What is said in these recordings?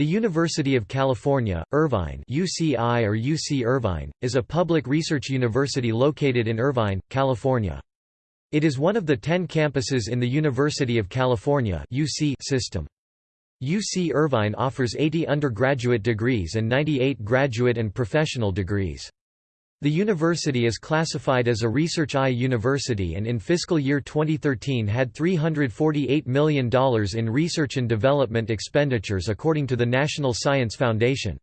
The University of California, Irvine UCI or UC Irvine, is a public research university located in Irvine, California. It is one of the ten campuses in the University of California UC system. UC Irvine offers 80 undergraduate degrees and 98 graduate and professional degrees. The university is classified as a Research I university and in fiscal year 2013 had $348 million in research and development expenditures according to the National Science Foundation.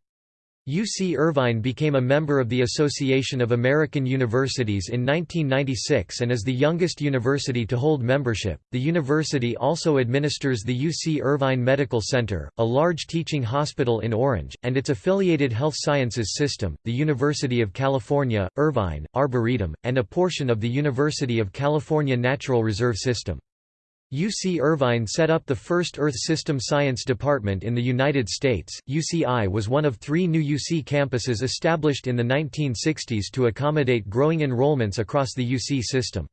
UC Irvine became a member of the Association of American Universities in 1996 and is the youngest university to hold membership. The university also administers the UC Irvine Medical Center, a large teaching hospital in Orange, and its affiliated health sciences system, the University of California, Irvine, Arboretum, and a portion of the University of California Natural Reserve System. UC Irvine set up the first Earth System Science Department in the United States. UCI was one of three new UC campuses established in the 1960s to accommodate growing enrollments across the UC system.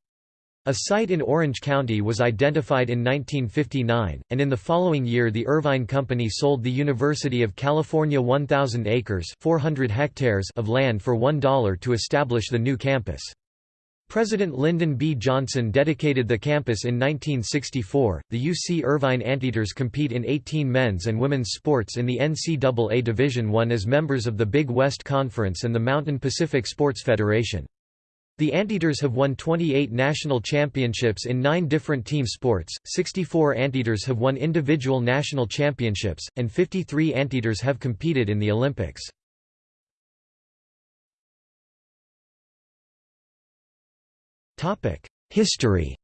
A site in Orange County was identified in 1959, and in the following year the Irvine Company sold the University of California 1,000 acres 400 hectares of land for $1 to establish the new campus. President Lyndon B. Johnson dedicated the campus in 1964. The UC Irvine Anteaters compete in 18 men's and women's sports in the NCAA Division I as members of the Big West Conference and the Mountain Pacific Sports Federation. The Anteaters have won 28 national championships in nine different team sports, 64 Anteaters have won individual national championships, and 53 Anteaters have competed in the Olympics. History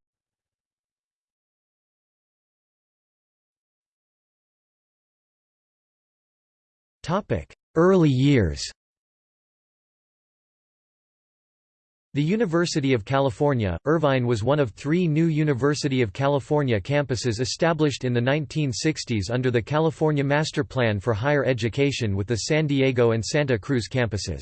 Topic: Early years The University of California, Irvine was one of three new University of California campuses established in the 1960s under the California Master Plan for Higher Education with the San Diego and Santa Cruz campuses.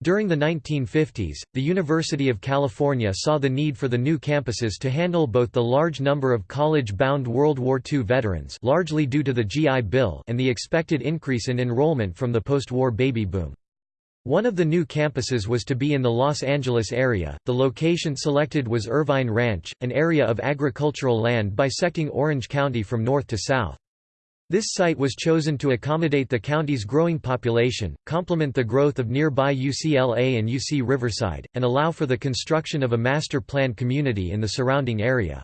During the 1950s, the University of California saw the need for the new campuses to handle both the large number of college-bound World War II veterans largely due to the GI Bill and the expected increase in enrollment from the post-war baby boom. One of the new campuses was to be in the Los Angeles area. The location selected was Irvine Ranch, an area of agricultural land bisecting Orange County from north to south. This site was chosen to accommodate the county's growing population, complement the growth of nearby UCLA and UC Riverside, and allow for the construction of a master planned community in the surrounding area.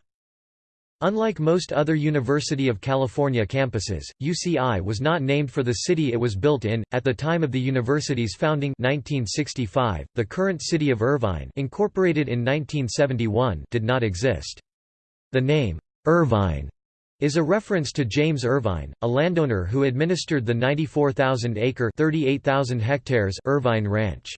Unlike most other University of California campuses, UCI was not named for the city it was built in. At the time of the university's founding 1965, the current city of Irvine incorporated in 1971 did not exist. The name, Irvine, is a reference to James Irvine, a landowner who administered the 94,000-acre (38,000 hectares) Irvine Ranch.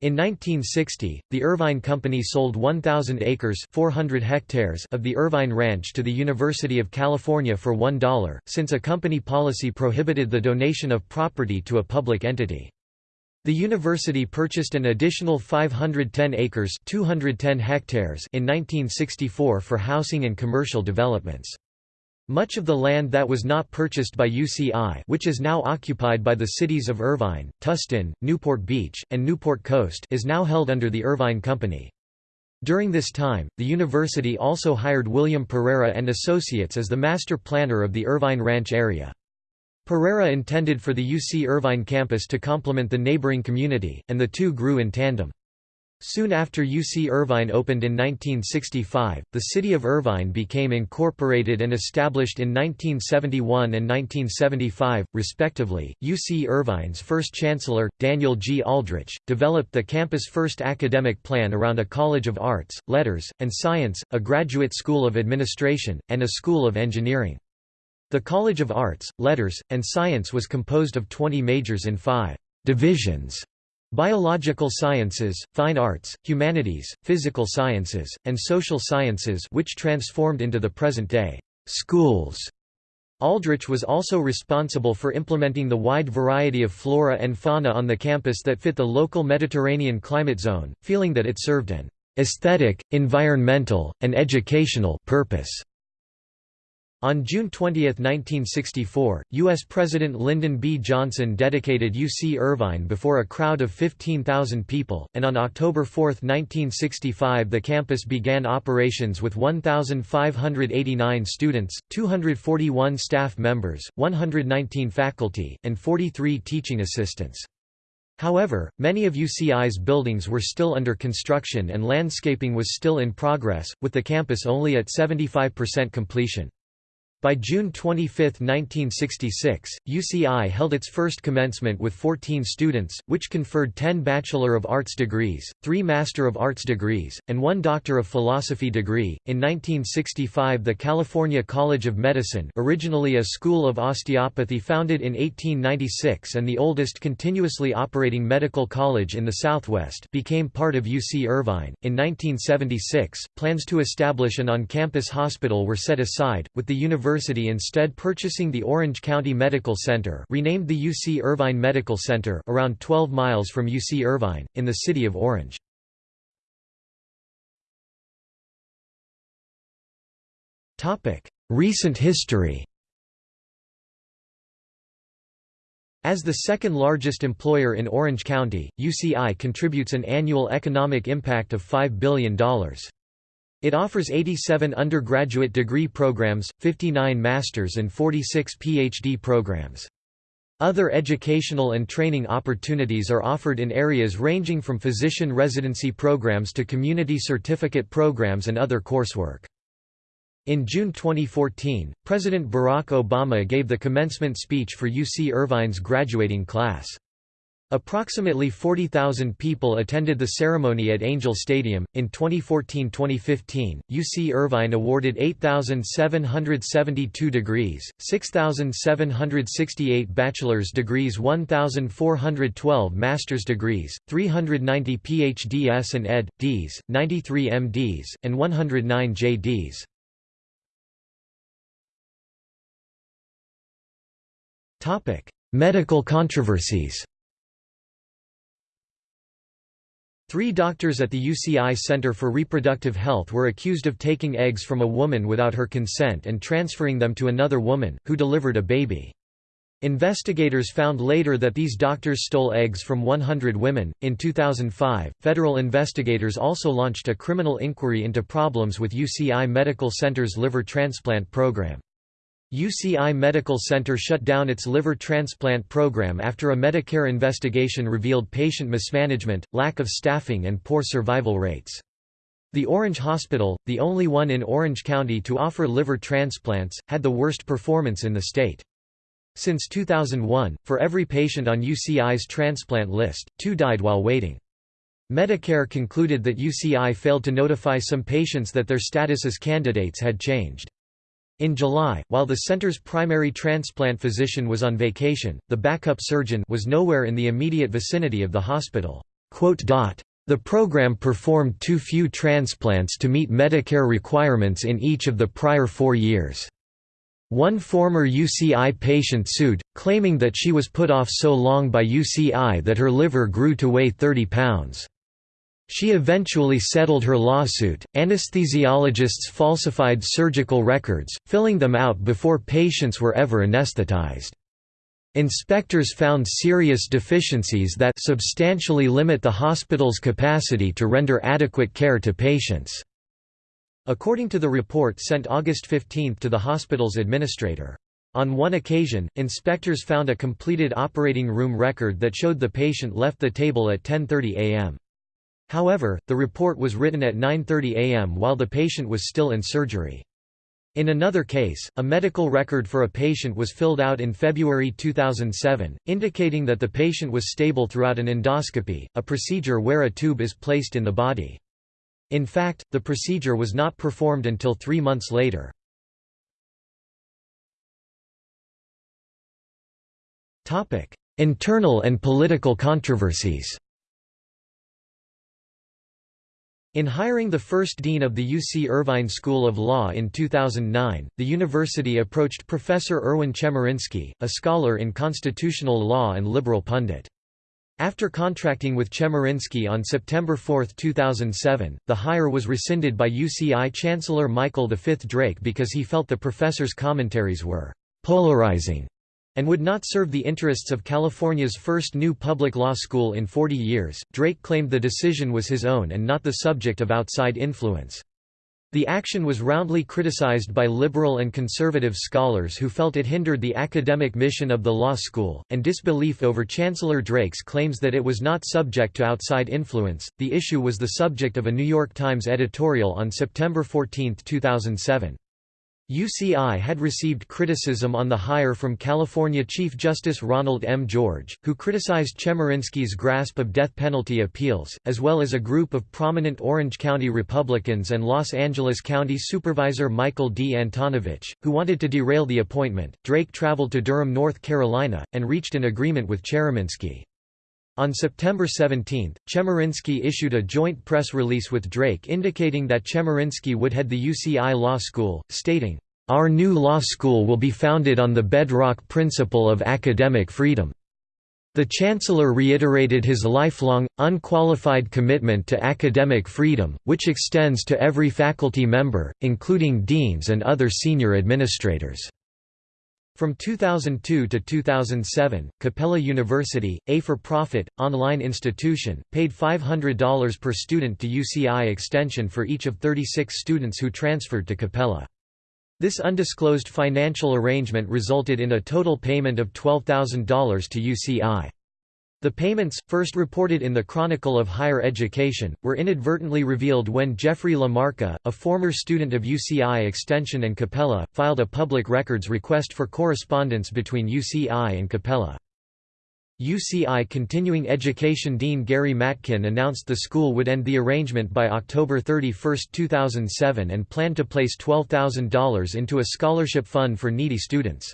In 1960, the Irvine Company sold 1,000 acres 400 hectares of the Irvine Ranch to the University of California for $1, since a company policy prohibited the donation of property to a public entity. The university purchased an additional 510 acres 210 hectares in 1964 for housing and commercial developments. Much of the land that was not purchased by UCI which is now occupied by the cities of Irvine, Tustin, Newport Beach, and Newport Coast is now held under the Irvine Company. During this time, the university also hired William Pereira and Associates as the master planner of the Irvine Ranch area. Pereira intended for the UC Irvine campus to complement the neighboring community, and the two grew in tandem. Soon after UC Irvine opened in 1965, the city of Irvine became incorporated and established in 1971 and 1975, respectively. UC Irvine's first chancellor, Daniel G. Aldrich, developed the campus' first academic plan around a College of Arts, Letters, and Science, a graduate school of administration, and a school of engineering. The College of Arts, Letters, and Science was composed of 20 majors in five divisions Biological sciences, fine arts, humanities, physical sciences, and social sciences which transformed into the present-day schools. Aldrich was also responsible for implementing the wide variety of flora and fauna on the campus that fit the local Mediterranean climate zone, feeling that it served an aesthetic, environmental, and educational purpose. On June 20, 1964, U.S. President Lyndon B. Johnson dedicated UC Irvine before a crowd of 15,000 people, and on October 4, 1965 the campus began operations with 1,589 students, 241 staff members, 119 faculty, and 43 teaching assistants. However, many of UCI's buildings were still under construction and landscaping was still in progress, with the campus only at 75% completion. By June 25, 1966, UCI held its first commencement with 14 students, which conferred 10 Bachelor of Arts degrees, 3 Master of Arts degrees, and 1 Doctor of Philosophy degree. In 1965, the California College of Medicine, originally a school of osteopathy founded in 1896 and the oldest continuously operating medical college in the Southwest, became part of UC Irvine. In 1976, plans to establish an on-campus hospital were set aside, with the university University instead purchasing the Orange County Medical Center renamed the UC Irvine Medical Center around 12 miles from UC Irvine, in the city of Orange. Recent history As the second largest employer in Orange County, UCI contributes an annual economic impact of $5 billion. It offers 87 undergraduate degree programs, 59 master's and 46 PhD programs. Other educational and training opportunities are offered in areas ranging from physician residency programs to community certificate programs and other coursework. In June 2014, President Barack Obama gave the commencement speech for UC Irvine's graduating class. Approximately 40,000 people attended the ceremony at Angel Stadium. In 2014 2015, UC Irvine awarded 8,772 degrees, 6,768 bachelor's degrees, 1,412 master's degrees, 390 PhDs and Ed.Ds., 93 MDs, and 109 JDs. Medical controversies Three doctors at the UCI Center for Reproductive Health were accused of taking eggs from a woman without her consent and transferring them to another woman, who delivered a baby. Investigators found later that these doctors stole eggs from 100 women. In 2005, federal investigators also launched a criminal inquiry into problems with UCI Medical Center's liver transplant program. UCI Medical Center shut down its liver transplant program after a Medicare investigation revealed patient mismanagement, lack of staffing and poor survival rates. The Orange Hospital, the only one in Orange County to offer liver transplants, had the worst performance in the state. Since 2001, for every patient on UCI's transplant list, two died while waiting. Medicare concluded that UCI failed to notify some patients that their status as candidates had changed. In July, while the center's primary transplant physician was on vacation, the backup surgeon was nowhere in the immediate vicinity of the hospital. The program performed too few transplants to meet Medicare requirements in each of the prior four years. One former UCI patient sued, claiming that she was put off so long by UCI that her liver grew to weigh 30 pounds. She eventually settled her lawsuit. Anesthesiologists falsified surgical records, filling them out before patients were ever anesthetized. Inspectors found serious deficiencies that substantially limit the hospital's capacity to render adequate care to patients. According to the report sent August 15 to the hospital's administrator. On one occasion, inspectors found a completed operating room record that showed the patient left the table at 10.30 am. However, the report was written at 9.30 am while the patient was still in surgery. In another case, a medical record for a patient was filled out in February 2007, indicating that the patient was stable throughout an endoscopy, a procedure where a tube is placed in the body. In fact, the procedure was not performed until three months later. Internal and political controversies in hiring the first dean of the UC Irvine School of Law in 2009, the university approached Professor Erwin Chemerinsky, a scholar in constitutional law and liberal pundit. After contracting with Chemerinsky on September 4, 2007, the hire was rescinded by UCI Chancellor Michael V. Drake because he felt the professor's commentaries were «polarizing» and would not serve the interests of California's first new public law school in 40 years. Drake claimed the decision was his own and not the subject of outside influence. The action was roundly criticized by liberal and conservative scholars who felt it hindered the academic mission of the law school, and disbelief over Chancellor Drake's claims that it was not subject to outside influence. The issue was the subject of a New York Times editorial on September 14, 2007. UCI had received criticism on the hire from California Chief Justice Ronald M. George, who criticized Chemerinsky's grasp of death penalty appeals, as well as a group of prominent Orange County Republicans and Los Angeles County Supervisor Michael D. Antonovich, who wanted to derail the appointment. Drake traveled to Durham, North Carolina, and reached an agreement with Chemerinsky. On September 17, Chemerinsky issued a joint press release with Drake indicating that Chemerinsky would head the UCI Law School, stating, "...our new law school will be founded on the bedrock principle of academic freedom." The Chancellor reiterated his lifelong, unqualified commitment to academic freedom, which extends to every faculty member, including deans and other senior administrators. From 2002 to 2007, Capella University, a for-profit, online institution, paid $500 per student to UCI Extension for each of 36 students who transferred to Capella. This undisclosed financial arrangement resulted in a total payment of $12,000 to UCI. The payments, first reported in the Chronicle of Higher Education, were inadvertently revealed when Jeffrey Lamarca, a former student of UCI Extension and Capella, filed a public records request for correspondence between UCI and Capella. UCI Continuing Education Dean Gary Matkin announced the school would end the arrangement by October 31, 2007 and planned to place $12,000 into a scholarship fund for needy students.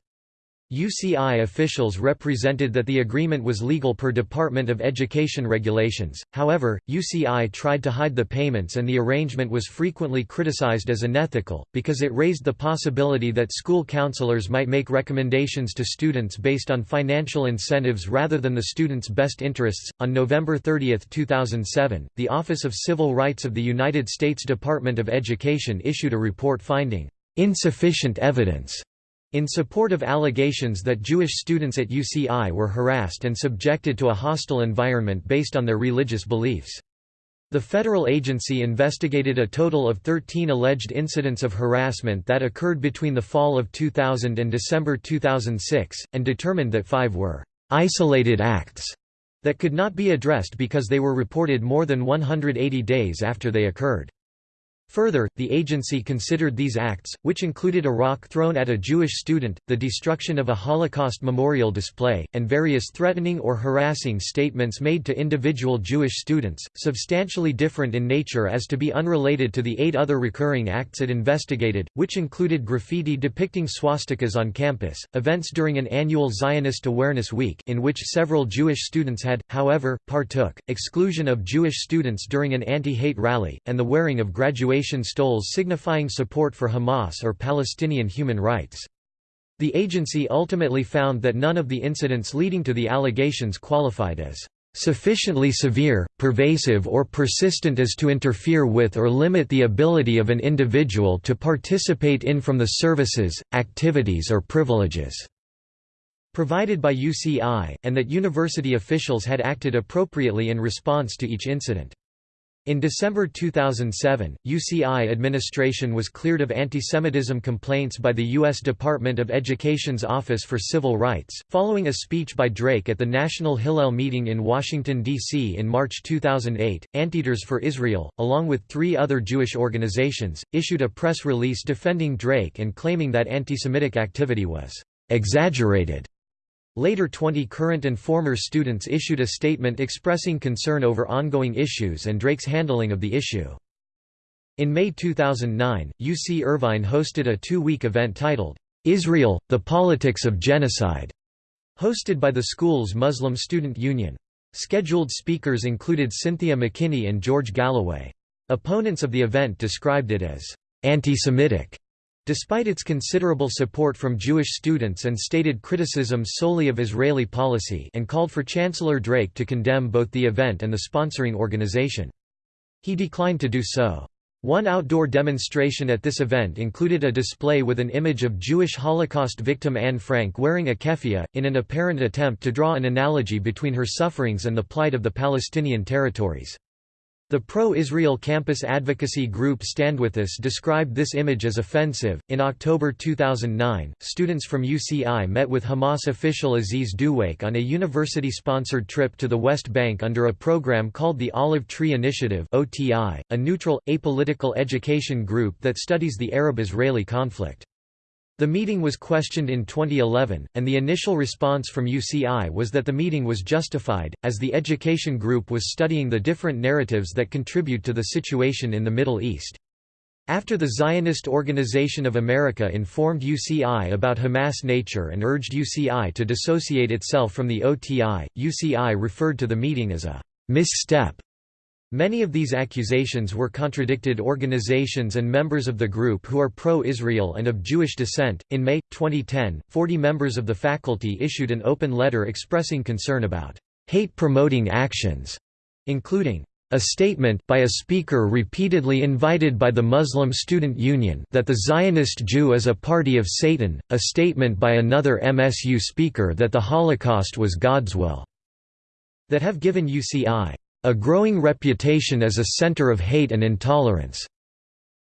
UCI officials represented that the agreement was legal per Department of Education regulations, however, UCI tried to hide the payments and the arrangement was frequently criticized as unethical, because it raised the possibility that school counselors might make recommendations to students based on financial incentives rather than the students' best interests. On November 30, 2007, the Office of Civil Rights of the United States Department of Education issued a report finding insufficient evidence in support of allegations that Jewish students at UCI were harassed and subjected to a hostile environment based on their religious beliefs. The federal agency investigated a total of 13 alleged incidents of harassment that occurred between the fall of 2000 and December 2006, and determined that five were isolated acts that could not be addressed because they were reported more than 180 days after they occurred. Further, the agency considered these acts, which included a rock thrown at a Jewish student, the destruction of a Holocaust memorial display, and various threatening or harassing statements made to individual Jewish students, substantially different in nature as to be unrelated to the eight other recurring acts it investigated, which included graffiti depicting swastikas on campus, events during an annual Zionist Awareness Week in which several Jewish students had, however, partook, exclusion of Jewish students during an anti-hate rally, and the wearing of graduation stoles signifying support for Hamas or Palestinian human rights. The agency ultimately found that none of the incidents leading to the allegations qualified as sufficiently severe, pervasive or persistent as to interfere with or limit the ability of an individual to participate in from the services, activities or privileges." provided by UCI, and that university officials had acted appropriately in response to each incident. In December 2007, UCI administration was cleared of antisemitism complaints by the U.S. Department of Education's Office for Civil Rights, following a speech by Drake at the National Hillel meeting in Washington, D.C. in March 2008. Anteaters for Israel, along with three other Jewish organizations, issued a press release defending Drake and claiming that antisemitic activity was exaggerated Later 20 current and former students issued a statement expressing concern over ongoing issues and Drake's handling of the issue. In May 2009, UC Irvine hosted a two-week event titled, "'Israel, the Politics of Genocide' hosted by the school's Muslim Student Union. Scheduled speakers included Cynthia McKinney and George Galloway. Opponents of the event described it as anti-Semitic Despite its considerable support from Jewish students and stated criticisms solely of Israeli policy and called for Chancellor Drake to condemn both the event and the sponsoring organization. He declined to do so. One outdoor demonstration at this event included a display with an image of Jewish Holocaust victim Anne Frank wearing a keffiyeh, in an apparent attempt to draw an analogy between her sufferings and the plight of the Palestinian territories. The pro-Israel campus advocacy group Stand With Us described this image as offensive. In October 2009, students from UCI met with Hamas official Aziz Duwaik on a university-sponsored trip to the West Bank under a program called the Olive Tree Initiative (OTI), a neutral, apolitical education group that studies the Arab-Israeli conflict. The meeting was questioned in 2011, and the initial response from UCI was that the meeting was justified, as the education group was studying the different narratives that contribute to the situation in the Middle East. After the Zionist Organization of America informed UCI about Hamas nature and urged UCI to dissociate itself from the OTI, UCI referred to the meeting as a misstep Many of these accusations were contradicted organizations and members of the group who are pro-Israel and of Jewish descent. In May 2010, 40 members of the faculty issued an open letter expressing concern about hate-promoting actions, including a statement by a speaker repeatedly invited by the Muslim Student Union that the Zionist Jew is a party of Satan, a statement by another MSU speaker that the Holocaust was God's will, that have given UCI a growing reputation as a center of hate and intolerance.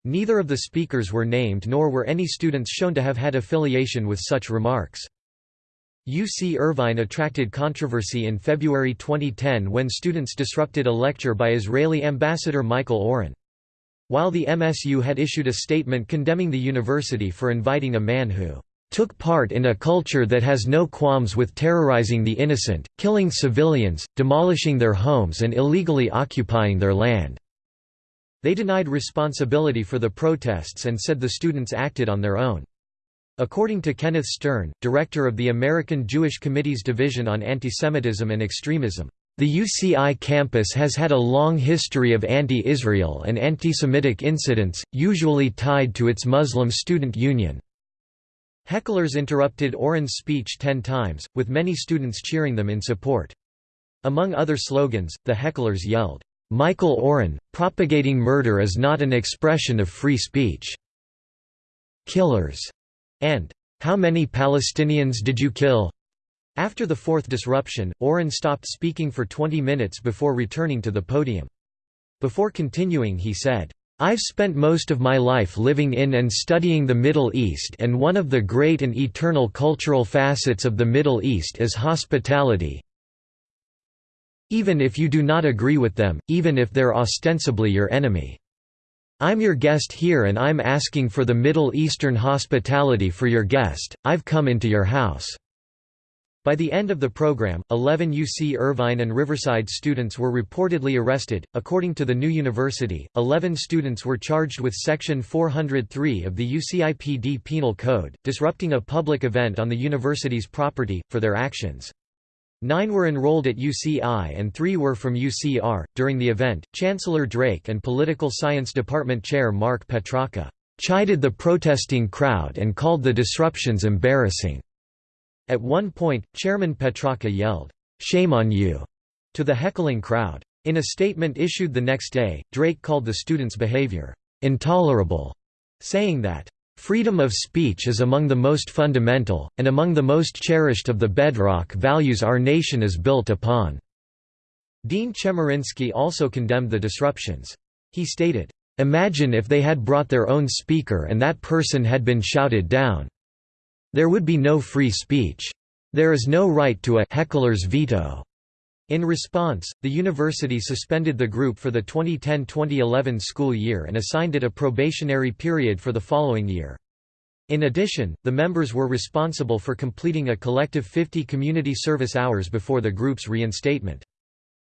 Neither of the speakers were named nor were any students shown to have had affiliation with such remarks. UC Irvine attracted controversy in February 2010 when students disrupted a lecture by Israeli ambassador Michael Oren. While the MSU had issued a statement condemning the university for inviting a man who took part in a culture that has no qualms with terrorizing the innocent, killing civilians, demolishing their homes and illegally occupying their land." They denied responsibility for the protests and said the students acted on their own. According to Kenneth Stern, director of the American Jewish Committee's Division on Antisemitism and Extremism, the UCI campus has had a long history of anti-Israel and anti-Semitic incidents, usually tied to its Muslim student union. Hecklers interrupted Oren's speech ten times, with many students cheering them in support. Among other slogans, the hecklers yelled, "'Michael Oren, propagating murder is not an expression of free speech. Killers' and "'How many Palestinians did you kill?' After the fourth disruption, Oren stopped speaking for 20 minutes before returning to the podium. Before continuing he said, I've spent most of my life living in and studying the Middle East and one of the great and eternal cultural facets of the Middle East is hospitality. Even if you do not agree with them, even if they're ostensibly your enemy. I'm your guest here and I'm asking for the Middle Eastern hospitality for your guest, I've come into your house. By the end of the program, 11 UC Irvine and Riverside students were reportedly arrested. According to the new university, 11 students were charged with Section 403 of the UCIPD Penal Code, disrupting a public event on the university's property, for their actions. Nine were enrolled at UCI and three were from UCR. During the event, Chancellor Drake and Political Science Department Chair Mark Petracca chided the protesting crowd and called the disruptions embarrassing. At one point, Chairman Petracca yelled, "'Shame on you!' to the heckling crowd. In a statement issued the next day, Drake called the students' behavior, "'intolerable'", saying that, "'freedom of speech is among the most fundamental, and among the most cherished of the bedrock values our nation is built upon." Dean Chemerinsky also condemned the disruptions. He stated, "'Imagine if they had brought their own speaker and that person had been shouted down. There would be no free speech. There is no right to a heckler's veto. In response, the university suspended the group for the 2010–2011 school year and assigned it a probationary period for the following year. In addition, the members were responsible for completing a collective 50 community service hours before the group's reinstatement.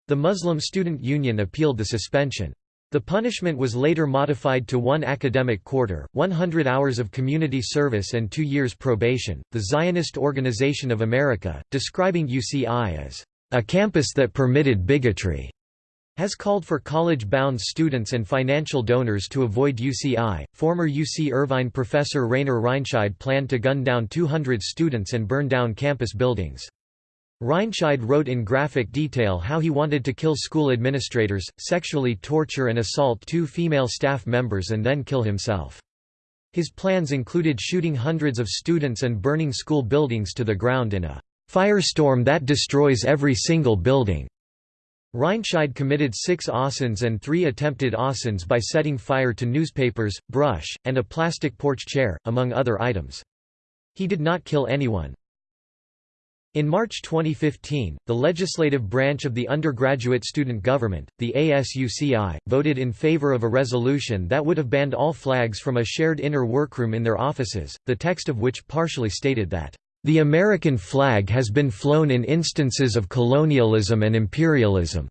The Muslim Student Union appealed the suspension. The punishment was later modified to one academic quarter, 100 hours of community service and two years probation. The Zionist Organization of America, describing UCI as a campus that permitted bigotry, has called for college-bound students and financial donors to avoid UCI. Former UC Irvine professor Rainer Reinscheid planned to gun down 200 students and burn down campus buildings. Reinscheid wrote in graphic detail how he wanted to kill school administrators, sexually torture and assault two female staff members and then kill himself. His plans included shooting hundreds of students and burning school buildings to the ground in a firestorm that destroys every single building. Reinscheid committed six assassins and three attempted assassins by setting fire to newspapers, brush, and a plastic porch chair, among other items. He did not kill anyone. In March 2015, the legislative branch of the undergraduate student government, the ASUCI, voted in favor of a resolution that would have banned all flags from a shared inner workroom in their offices, the text of which partially stated that, "...the American flag has been flown in instances of colonialism and imperialism,"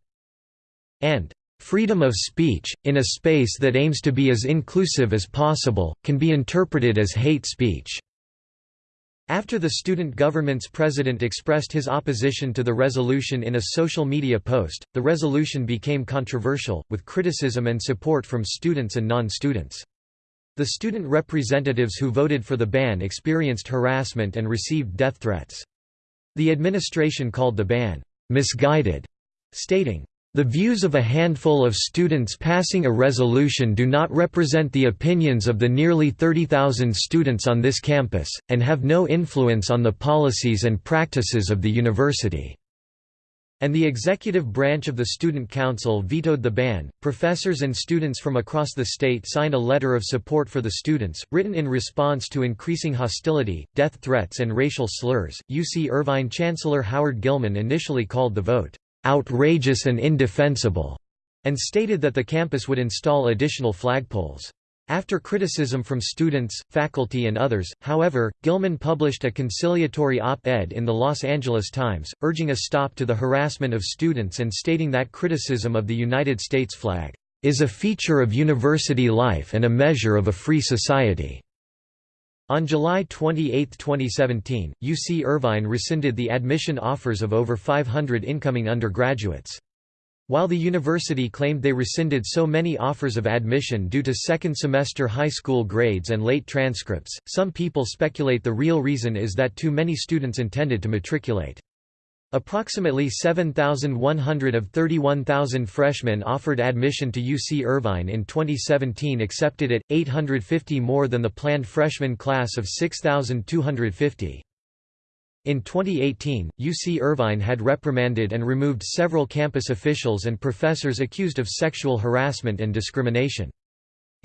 and Freedom of speech, in a space that aims to be as inclusive as possible, can be interpreted as hate speech. After the student government's president expressed his opposition to the resolution in a social media post, the resolution became controversial, with criticism and support from students and non-students. The student representatives who voted for the ban experienced harassment and received death threats. The administration called the ban, "...misguided", stating, the views of a handful of students passing a resolution do not represent the opinions of the nearly 30,000 students on this campus, and have no influence on the policies and practices of the university. And the executive branch of the Student Council vetoed the ban. Professors and students from across the state signed a letter of support for the students, written in response to increasing hostility, death threats, and racial slurs. UC Irvine Chancellor Howard Gillman initially called the vote outrageous and indefensible, and stated that the campus would install additional flagpoles. After criticism from students, faculty and others, however, Gillman published a conciliatory op-ed in the Los Angeles Times, urging a stop to the harassment of students and stating that criticism of the United States flag, "...is a feature of university life and a measure of a free society." On July 28, 2017, UC Irvine rescinded the admission offers of over 500 incoming undergraduates. While the university claimed they rescinded so many offers of admission due to second-semester high school grades and late transcripts, some people speculate the real reason is that too many students intended to matriculate. Approximately 7,100 of 31,000 freshmen offered admission to UC Irvine in 2017 accepted it, 850 more than the planned freshman class of 6,250. In 2018, UC Irvine had reprimanded and removed several campus officials and professors accused of sexual harassment and discrimination.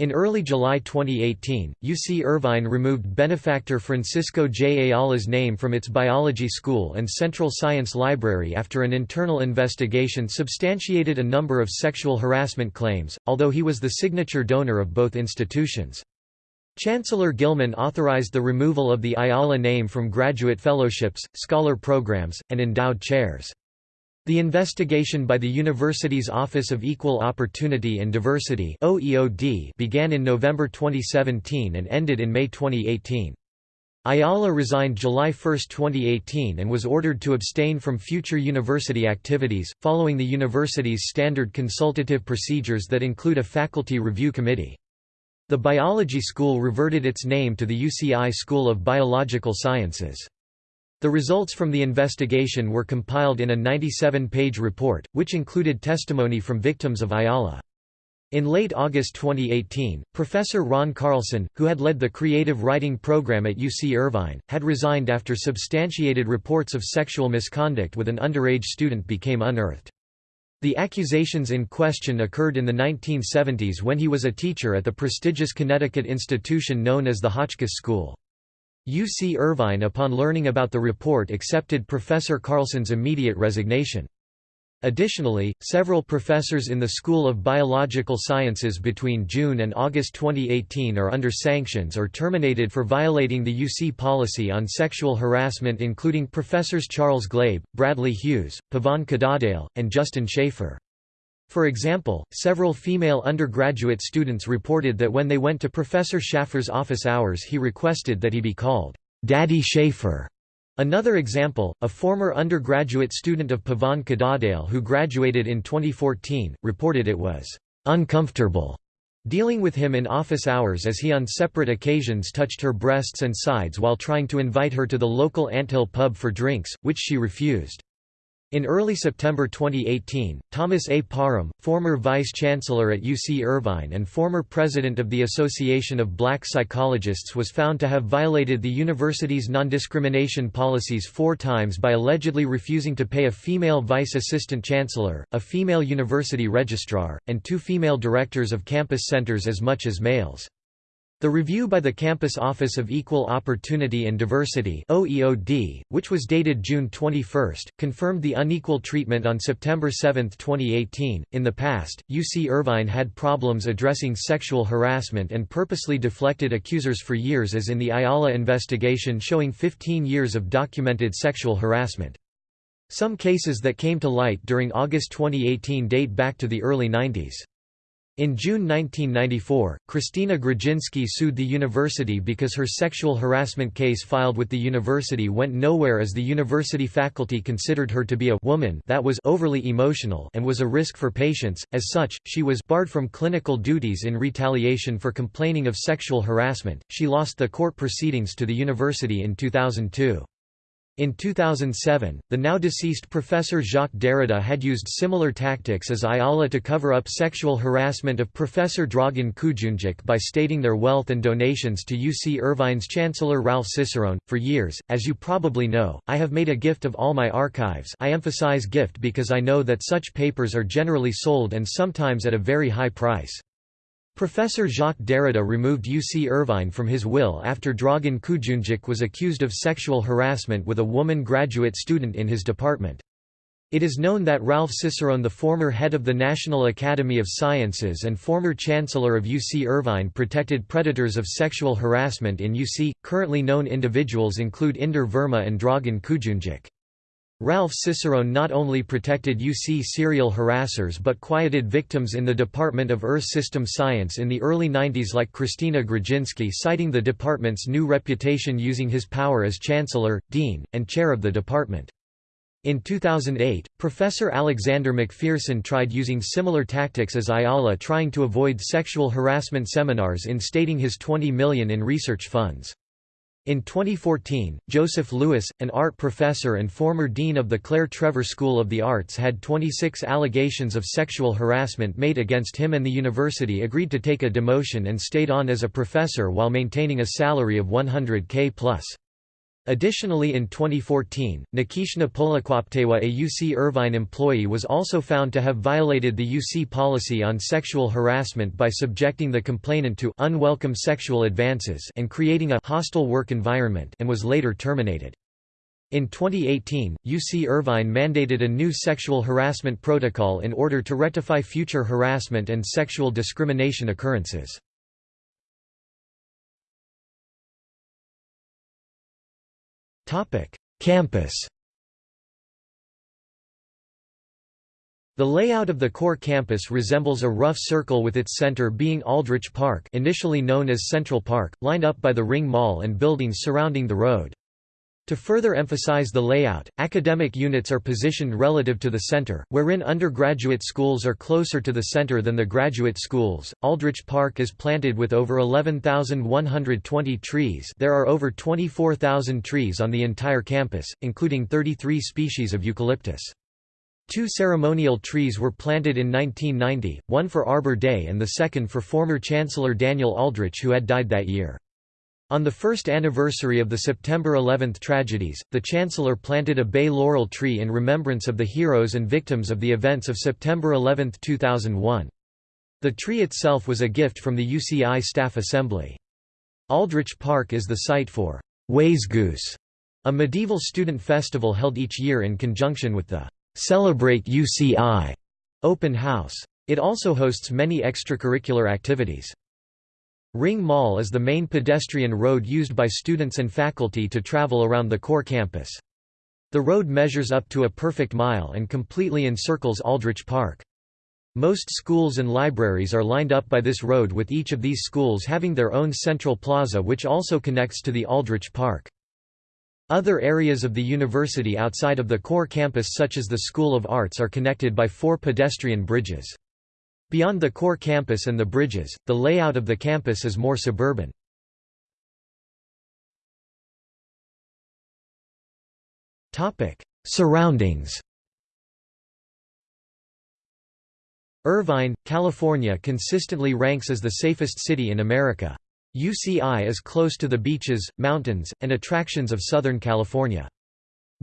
In early July 2018, UC Irvine removed benefactor Francisco J. Ayala's name from its biology school and central science library after an internal investigation substantiated a number of sexual harassment claims, although he was the signature donor of both institutions. Chancellor Gillman authorized the removal of the Ayala name from graduate fellowships, scholar programs, and endowed chairs. The investigation by the university's Office of Equal Opportunity and Diversity OEOD began in November 2017 and ended in May 2018. Ayala resigned July 1, 2018 and was ordered to abstain from future university activities, following the university's standard consultative procedures that include a faculty review committee. The biology school reverted its name to the UCI School of Biological Sciences. The results from the investigation were compiled in a 97-page report, which included testimony from victims of Ayala. In late August 2018, Professor Ron Carlson, who had led the creative writing program at UC Irvine, had resigned after substantiated reports of sexual misconduct with an underage student became unearthed. The accusations in question occurred in the 1970s when he was a teacher at the prestigious Connecticut institution known as the Hotchkiss School. UC Irvine upon learning about the report accepted Professor Carlson's immediate resignation. Additionally, several professors in the School of Biological Sciences between June and August 2018 are under sanctions or terminated for violating the UC policy on sexual harassment including Professors Charles Glabe, Bradley Hughes, Pavan Kadandale, and Justin Schaefer. For example, several female undergraduate students reported that when they went to Professor Schaffer's office hours he requested that he be called, "'Daddy Schaefer' Another example, a former undergraduate student of Pavan Kadandale who graduated in 2014, reported it was uncomfortable dealing with him in office hours as he on separate occasions touched her breasts and sides while trying to invite her to the local anthill pub for drinks, which she refused. In early September 2018, Thomas A. Parham, former vice-chancellor at UC Irvine and former president of the Association of Black Psychologists was found to have violated the university's non-discrimination policies four times by allegedly refusing to pay a female vice-assistant chancellor, a female university registrar, and two female directors of campus centers as much as males. The review by the Campus Office of Equal Opportunity and Diversity OEOD, which was dated June 21, confirmed the unequal treatment on September 7, 2018. In the past, UC Irvine had problems addressing sexual harassment and purposely deflected accusers for years as in the Ayala investigation showing 15 years of documented sexual harassment. Some cases that came to light during August 2018 date back to the early 90s. In June 1994, Kristina Grudzinski sued the university because her sexual harassment case filed with the university went nowhere as the university faculty considered her to be a woman that was overly emotional and was a risk for patients. As such, she was barred from clinical duties in retaliation for complaining of sexual harassment. She lost the court proceedings to the university in 2002. In 2007, the now deceased Professor Jacques Derrida had used similar tactics as Ayala to cover up sexual harassment of Professor Dragan Kujundžić by stating their wealth and donations to UC Irvine's Chancellor Ralph Cicerone. For years, as you probably know, I have made a gift of all my archives. I emphasize gift because I know that such papers are generally sold and sometimes at a very high price. Professor Jacques Derrida removed UC Irvine from his will after Dragan Kujundžić was accused of sexual harassment with a woman graduate student in his department. It is known that Ralph Cicerone the former head of the National Academy of Sciences and former chancellor of UC Irvine protected predators of sexual harassment in UC. Currently known individuals include Inder Verma and Dragan Kujundžić. Ralph Cicerone not only protected UC serial harassers but quieted victims in the Department of Earth System Science in the early 90s like Kristina Grudzinski citing the department's new reputation using his power as chancellor, dean, and chair of the department. In 2008, Professor Alexander McPherson tried using similar tactics as Ayala trying to avoid sexual harassment seminars in stating his 20 million in research funds. In 2014, Joseph Lewis, an art professor and former dean of the Claire Trevor School of the Arts had 26 allegations of sexual harassment made against him and the university agreed to take a demotion and stayed on as a professor while maintaining a salary of 100k plus. Additionally in 2014, Nikishna Polequaptewa a UC Irvine employee was also found to have violated the UC policy on sexual harassment by subjecting the complainant to unwelcome sexual advances and creating a hostile work environment and was later terminated. In 2018, UC Irvine mandated a new sexual harassment protocol in order to rectify future harassment and sexual discrimination occurrences. Campus The layout of the core campus resembles a rough circle with its center being Aldrich Park initially known as Central Park, lined up by the Ring Mall and buildings surrounding the road. To further emphasize the layout, academic units are positioned relative to the center, wherein undergraduate schools are closer to the center than the graduate schools. Aldrich Park is planted with over 11,120 trees. There are over 24,000 trees on the entire campus, including 33 species of eucalyptus. Two ceremonial trees were planted in 1990, one for Arbor Day and the second for former Chancellor Daniel Aldrich who had died that year. On the first anniversary of the September 11 tragedies, the Chancellor planted a bay laurel tree in remembrance of the heroes and victims of the events of September 11, 2001. The tree itself was a gift from the UCI Staff Assembly. Aldrich Park is the site for Wayzgoose, a medieval student festival held each year in conjunction with the Celebrate UCI open house. It also hosts many extracurricular activities. Ring Mall is the main pedestrian road used by students and faculty to travel around the core campus. The road measures up to a perfect mile and completely encircles Aldrich Park. Most schools and libraries are lined up by this road with each of these schools having their own central plaza which also connects to the Aldrich Park. Other areas of the university outside of the core campus such as the School of Arts are connected by four pedestrian bridges. Beyond the core campus and the bridges, the layout of the campus is more suburban. Surroundings Irvine, California consistently ranks as the safest city in America. UCI is close to the beaches, mountains, and attractions of Southern California.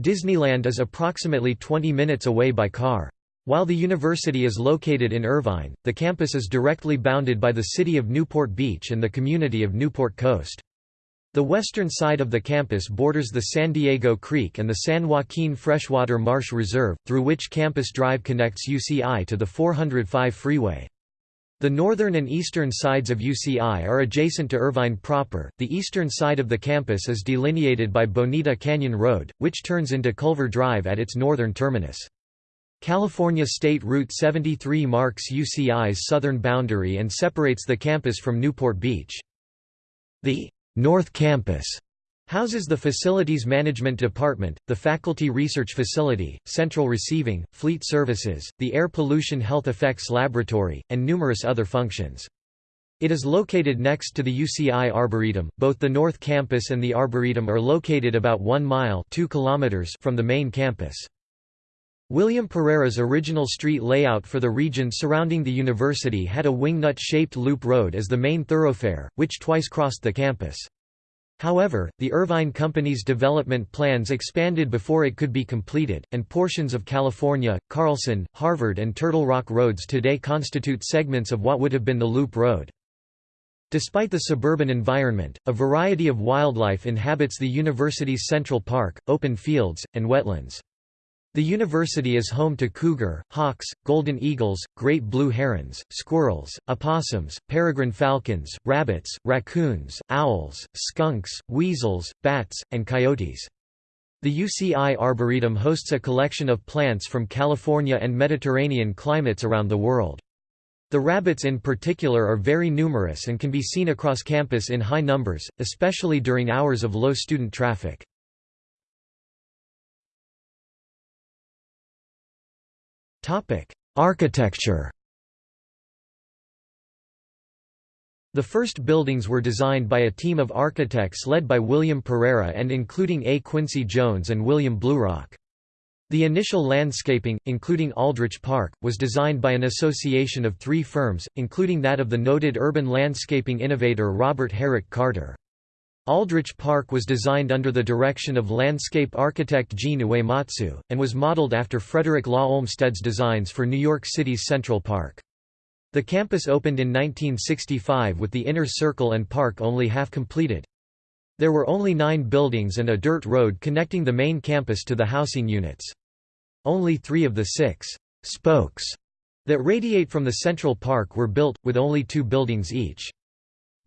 Disneyland is approximately 20 minutes away by car. While the university is located in Irvine, the campus is directly bounded by the city of Newport Beach and the community of Newport Coast. The western side of the campus borders the San Diego Creek and the San Joaquin Freshwater Marsh Reserve, through which Campus Drive connects UCI to the 405 freeway. The northern and eastern sides of UCI are adjacent to Irvine proper. The eastern side of the campus is delineated by Bonita Canyon Road, which turns into Culver Drive at its northern terminus. California State Route 73 marks UCI's southern boundary and separates the campus from Newport Beach. The North Campus houses the Facilities Management Department, the Faculty Research Facility, Central Receiving, Fleet Services, the Air Pollution Health Effects Laboratory, and numerous other functions. It is located next to the UCI Arboretum. Both the North Campus and the Arboretum are located about 1 mile 2 kilometers from the main campus. William Pereira's original street layout for the region surrounding the university had a wingnut-shaped loop road as the main thoroughfare, which twice crossed the campus. However, the Irvine Company's development plans expanded before it could be completed, and portions of California, Carlson, Harvard and Turtle Rock roads today constitute segments of what would have been the Loop Road. Despite the suburban environment, a variety of wildlife inhabits the university's Central Park, open fields, and wetlands. The university is home to cougar, hawks, golden eagles, great blue herons, squirrels, opossums, peregrine falcons, rabbits, raccoons, owls, skunks, weasels, bats, and coyotes. The UCI Arboretum hosts a collection of plants from California and Mediterranean climates around the world. The rabbits in particular are very numerous and can be seen across campus in high numbers, especially during hours of low student traffic. Architecture The first buildings were designed by a team of architects led by William Pereira and including A. Quincy Jones and William Blurock. The initial landscaping, including Aldrich Park, was designed by an association of three firms, including that of the noted urban landscaping innovator Robert Herrick Carter. Aldrich Park was designed under the direction of landscape architect Gene Uematsu, and was modeled after Frederick Law Olmsted's designs for New York City's Central Park. The campus opened in 1965 with the inner circle and park only half completed. There were only nine buildings and a dirt road connecting the main campus to the housing units. Only three of the six «spokes» that radiate from the Central Park were built, with only two buildings each.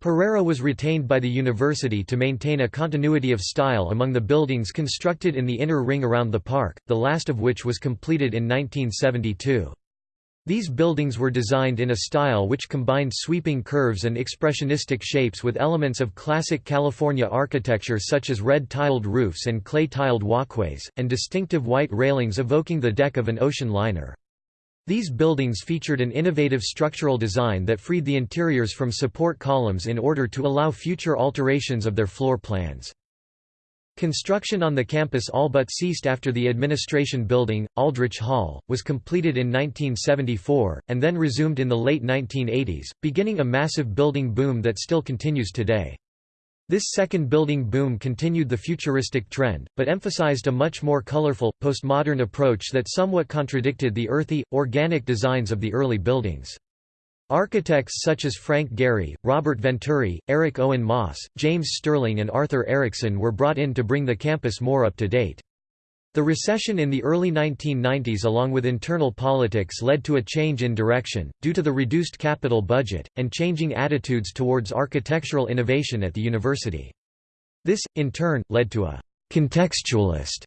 Pereira was retained by the university to maintain a continuity of style among the buildings constructed in the inner ring around the park, the last of which was completed in 1972. These buildings were designed in a style which combined sweeping curves and expressionistic shapes with elements of classic California architecture such as red-tiled roofs and clay-tiled walkways, and distinctive white railings evoking the deck of an ocean liner. These buildings featured an innovative structural design that freed the interiors from support columns in order to allow future alterations of their floor plans. Construction on the campus all but ceased after the administration building, Aldrich Hall, was completed in 1974, and then resumed in the late 1980s, beginning a massive building boom that still continues today. This second building boom continued the futuristic trend, but emphasized a much more colorful, postmodern approach that somewhat contradicted the earthy, organic designs of the early buildings. Architects such as Frank Gehry, Robert Venturi, Eric Owen Moss, James Stirling and Arthur Erickson were brought in to bring the campus more up to date. The recession in the early 1990s along with internal politics led to a change in direction, due to the reduced capital budget, and changing attitudes towards architectural innovation at the university. This, in turn, led to a «contextualist»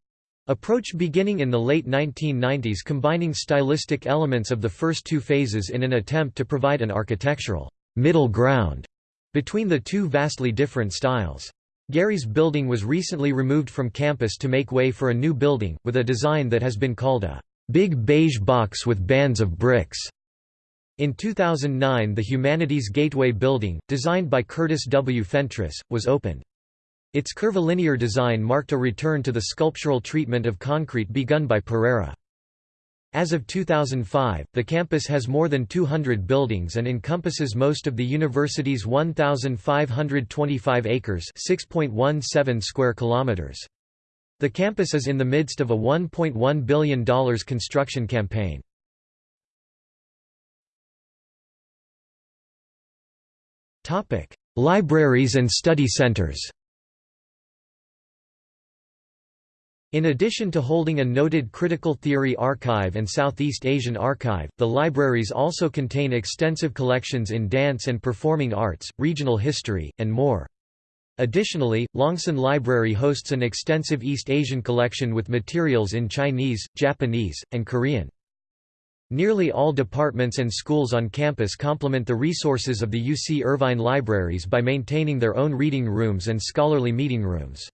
approach beginning in the late 1990s combining stylistic elements of the first two phases in an attempt to provide an architectural «middle ground» between the two vastly different styles. Gehry's building was recently removed from campus to make way for a new building, with a design that has been called a "...big beige box with bands of bricks." In 2009 the Humanities Gateway building, designed by Curtis W. Fentress, was opened. Its curvilinear design marked a return to the sculptural treatment of concrete begun by Pereira. As of 2005, the campus has more than 200 buildings and encompasses most of the university's 1,525 acres 6.17 square kilometers. The campus is in the midst of a $1.1 billion construction campaign. Libraries and study centers In addition to holding a noted critical theory archive and Southeast Asian archive, the libraries also contain extensive collections in dance and performing arts, regional history, and more. Additionally, Langson Library hosts an extensive East Asian collection with materials in Chinese, Japanese, and Korean. Nearly all departments and schools on campus complement the resources of the UC Irvine libraries by maintaining their own reading rooms and scholarly meeting rooms.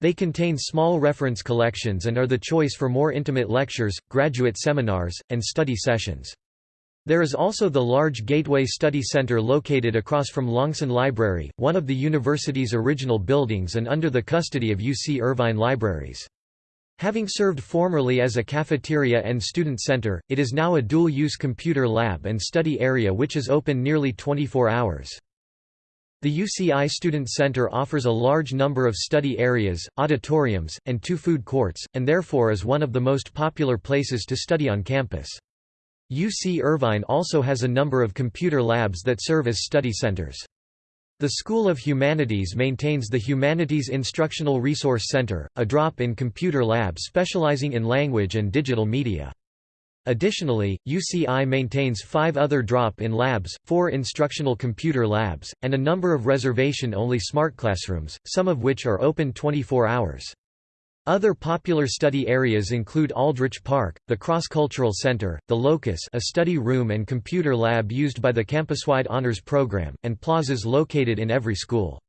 They contain small reference collections and are the choice for more intimate lectures, graduate seminars, and study sessions. There is also the large Gateway Study Center located across from Langson Library, one of the university's original buildings and under the custody of UC Irvine Libraries. Having served formerly as a cafeteria and student center, it is now a dual-use computer lab and study area which is open nearly 24 hours. The UCI Student Center offers a large number of study areas, auditoriums, and two food courts, and therefore is one of the most popular places to study on campus. UC Irvine also has a number of computer labs that serve as study centers. The School of Humanities maintains the Humanities Instructional Resource Center, a drop-in computer lab specializing in language and digital media. Additionally, UCI maintains five other drop-in labs, four instructional computer labs, and a number of reservation-only smart classrooms, some of which are open 24 hours. Other popular study areas include Aldrich Park, the Cross-Cultural Center, the Locus a study room and computer lab used by the campus-wide honors program, and plazas located in every school.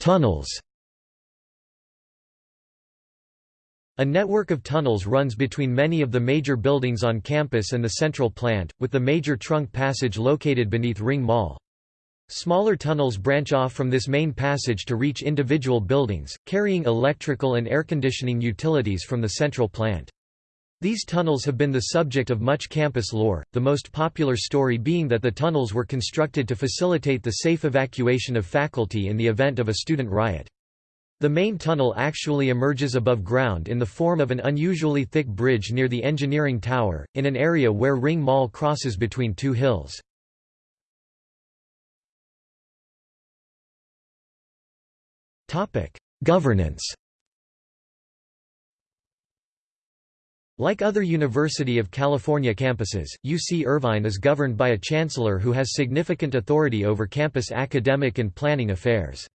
Tunnels A network of tunnels runs between many of the major buildings on campus and the central plant, with the major trunk passage located beneath Ring Mall. Smaller tunnels branch off from this main passage to reach individual buildings, carrying electrical and air conditioning utilities from the central plant. These tunnels have been the subject of much campus lore, the most popular story being that the tunnels were constructed to facilitate the safe evacuation of faculty in the event of a student riot. The main tunnel actually emerges above ground in the form of an unusually thick bridge near the engineering tower, in an area where Ring Mall crosses between two hills. Governance Like other University of California campuses, UC Irvine is governed by a chancellor who has significant authority over campus academic and planning affairs.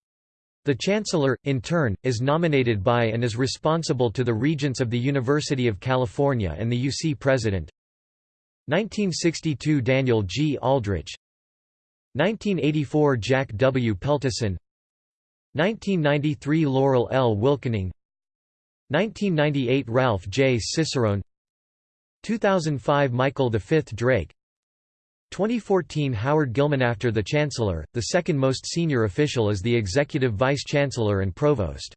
The Chancellor, in turn, is nominated by and is responsible to the Regents of the University of California and the UC President 1962 Daniel G. Aldrich 1984 Jack W. Peltason 1993 Laurel L. Wilkening 1998 Ralph J. Cicerone 2005 Michael V. Drake 2014 Howard Gillman After the Chancellor, the second most senior official is the Executive Vice-Chancellor and Provost.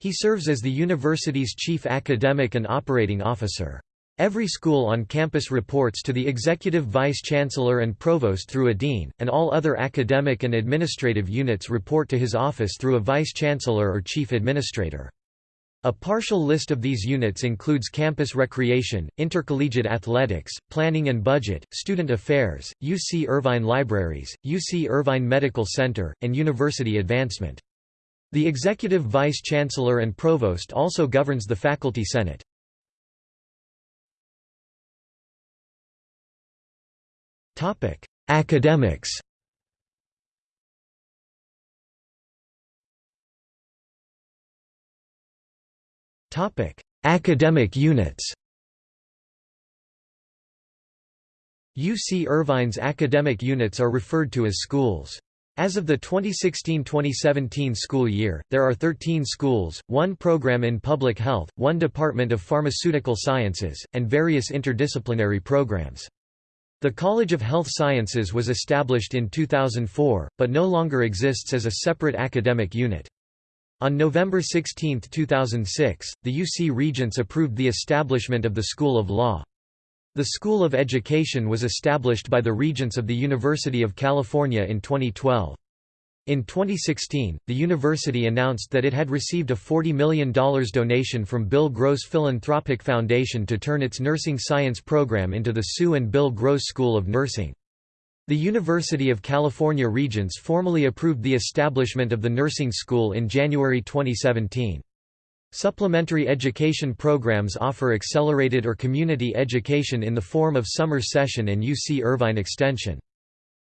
He serves as the university's chief academic and operating officer. Every school on campus reports to the Executive Vice-Chancellor and Provost through a Dean, and all other academic and administrative units report to his office through a Vice-Chancellor or Chief Administrator. A partial list of these units includes campus recreation, intercollegiate athletics, planning and budget, student affairs, UC Irvine Libraries, UC Irvine Medical Center, and university advancement. The executive vice-chancellor and provost also governs the faculty senate. Academics Topic: Academic units. UC Irvine's academic units are referred to as schools. As of the 2016–2017 school year, there are 13 schools, one program in public health, one department of pharmaceutical sciences, and various interdisciplinary programs. The College of Health Sciences was established in 2004, but no longer exists as a separate academic unit. On November 16, 2006, the UC Regents approved the establishment of the School of Law. The School of Education was established by the Regents of the University of California in 2012. In 2016, the university announced that it had received a $40 million donation from Bill Gross Philanthropic Foundation to turn its nursing science program into the Sue and Bill Gross School of Nursing. The University of California Regents formally approved the establishment of the nursing school in January 2017. Supplementary education programs offer accelerated or community education in the form of summer session and UC Irvine Extension.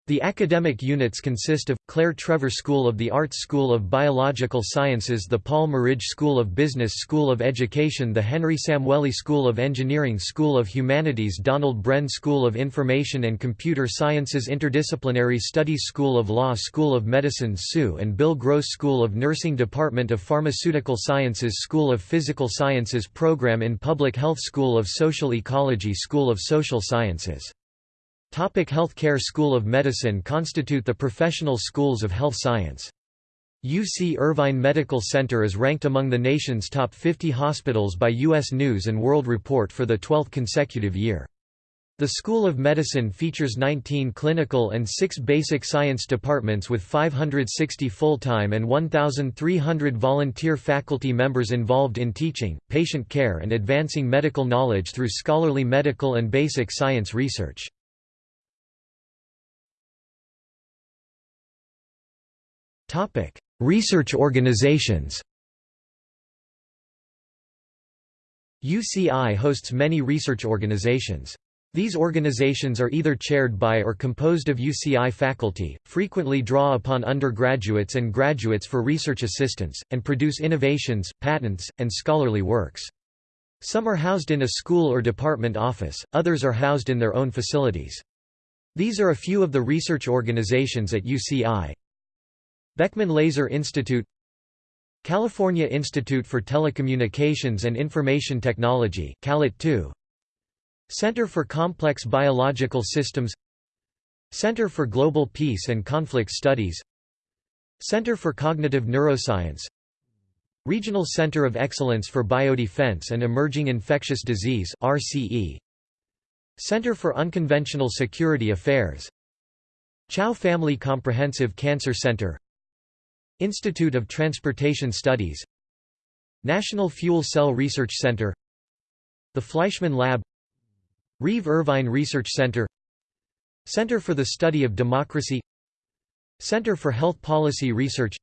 The academic units consist of, Claire Trevor School of the Arts School of Biological Sciences the Paul Merage School of Business School of Education the Henry Samueli School of Engineering School of Humanities Donald Bren School of Information and Computer Sciences Interdisciplinary Studies School of Law School of Medicine Sue and Bill Gross School of Nursing Department of Pharmaceutical Sciences School of Physical Sciences Program in Public Health School of Social Ecology School of Social Sciences Topic Healthcare School of Medicine constitute the professional schools of health science. UC Irvine Medical Center is ranked among the nation's top 50 hospitals by U.S. News & World Report for the 12th consecutive year. The School of Medicine features 19 clinical and 6 basic science departments with 560 full-time and 1,300 volunteer faculty members involved in teaching, patient care and advancing medical knowledge through scholarly medical and basic science research. Topic: Research organizations. UCI hosts many research organizations. These organizations are either chaired by or composed of UCI faculty, frequently draw upon undergraduates and graduates for research assistance, and produce innovations, patents, and scholarly works. Some are housed in a school or department office, others are housed in their own facilities. These are a few of the research organizations at UCI. Beckman Laser Institute California Institute for Telecommunications and Information Technology CALIT 2 Center for Complex Biological Systems Center for Global Peace and Conflict Studies Center for Cognitive Neuroscience Regional Center of Excellence for Biodefense and Emerging Infectious Disease RCE Center for Unconventional Security Affairs Chao Family Comprehensive Cancer Center Institute of Transportation Studies National Fuel Cell Research Center The Fleischmann Lab Reeve Irvine Research Center Center for the Study of Democracy Center for Health Policy Research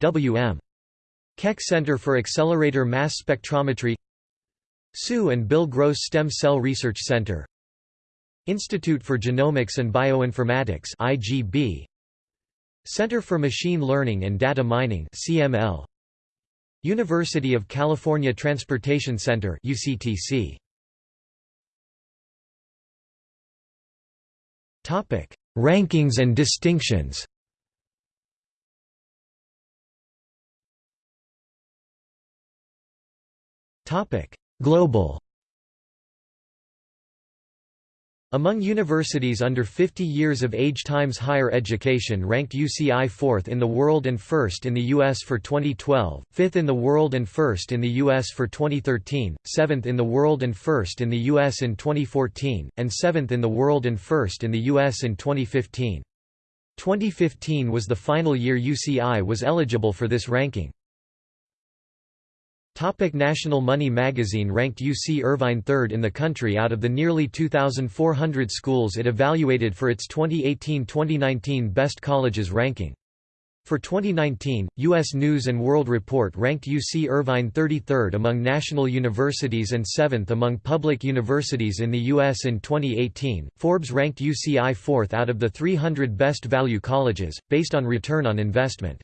W.M. Keck Center for Accelerator Mass Spectrometry Sue and Bill Gross Stem Cell Research Center Institute for Genomics and Bioinformatics IGB Center for Machine Learning and Data Mining CML University of California Transportation Center UCTC Topic Rankings and distinctions. Topic Global Among universities under 50 years of age times higher education ranked UCI 4th in the world and 1st in the US for 2012, 5th in the world and 1st in the US for 2013, 7th in the world and 1st in the US in 2014, and 7th in the world and 1st in the US in 2015. 2015 was the final year UCI was eligible for this ranking. Topic National Money magazine ranked UC Irvine third in the country out of the nearly 2,400 schools it evaluated for its 2018-2019 Best Colleges ranking. For 2019, U.S. News & World Report ranked UC Irvine 33rd among national universities and 7th among public universities in the U.S. in 2018. Forbes ranked UCI 4th out of the 300 best value colleges, based on return on investment.